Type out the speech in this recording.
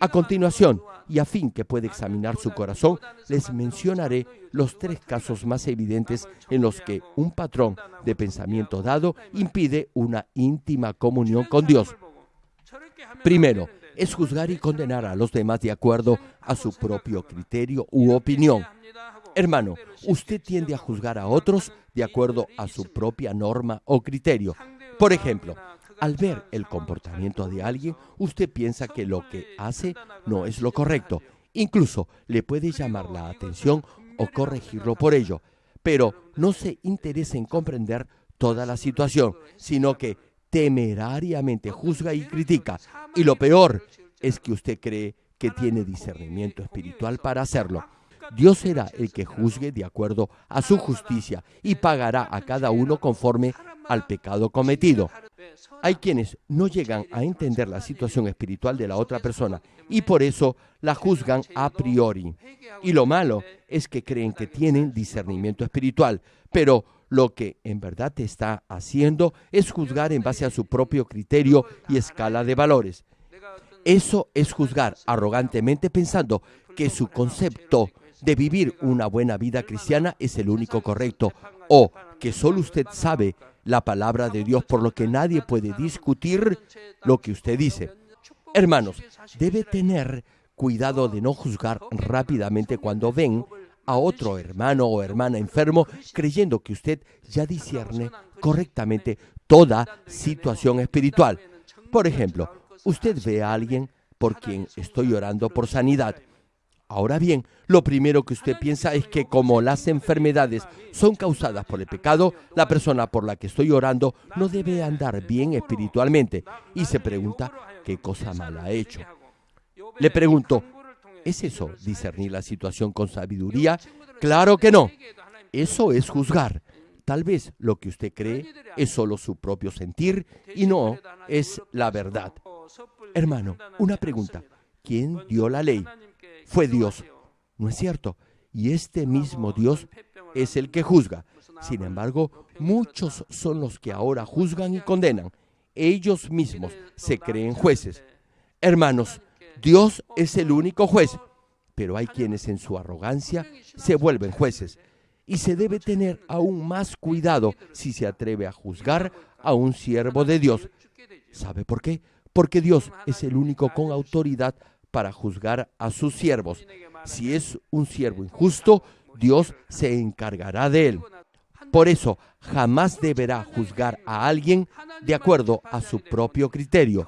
A continuación, y a fin que pueda examinar su corazón, les mencionaré los tres casos más evidentes en los que un patrón de pensamiento dado impide una íntima comunión con Dios. Primero, es juzgar y condenar a los demás de acuerdo a su propio criterio u opinión. Hermano, usted tiende a juzgar a otros de acuerdo a su propia norma o criterio. Por ejemplo, al ver el comportamiento de alguien, usted piensa que lo que hace no es lo correcto. Incluso le puede llamar la atención o corregirlo por ello. Pero no se interesa en comprender toda la situación, sino que temerariamente juzga y critica. Y lo peor es que usted cree que tiene discernimiento espiritual para hacerlo. Dios será el que juzgue de acuerdo a su justicia y pagará a cada uno conforme al pecado cometido. Hay quienes no llegan a entender la situación espiritual de la otra persona y por eso la juzgan a priori. Y lo malo es que creen que tienen discernimiento espiritual, pero lo que en verdad está haciendo es juzgar en base a su propio criterio y escala de valores. Eso es juzgar arrogantemente pensando que su concepto de vivir una buena vida cristiana es el único correcto o que solo usted sabe la palabra de Dios por lo que nadie puede discutir lo que usted dice. Hermanos, debe tener cuidado de no juzgar rápidamente cuando ven a otro hermano o hermana enfermo creyendo que usted ya discierne correctamente toda situación espiritual. Por ejemplo, usted ve a alguien por quien estoy orando por sanidad Ahora bien, lo primero que usted piensa es que como las enfermedades son causadas por el pecado, la persona por la que estoy orando no debe andar bien espiritualmente y se pregunta qué cosa mala ha hecho. Le pregunto, ¿es eso discernir la situación con sabiduría? Claro que no. Eso es juzgar. Tal vez lo que usted cree es solo su propio sentir y no es la verdad. Hermano, una pregunta. ¿Quién dio la ley? Fue Dios. ¿No es cierto? Y este mismo Dios es el que juzga. Sin embargo, muchos son los que ahora juzgan y condenan. Ellos mismos se creen jueces. Hermanos, Dios es el único juez, pero hay quienes en su arrogancia se vuelven jueces. Y se debe tener aún más cuidado si se atreve a juzgar a un siervo de Dios. ¿Sabe por qué? Porque Dios es el único con autoridad para juzgar a sus siervos. Si es un siervo injusto, Dios se encargará de él. Por eso, jamás deberá juzgar a alguien de acuerdo a su propio criterio.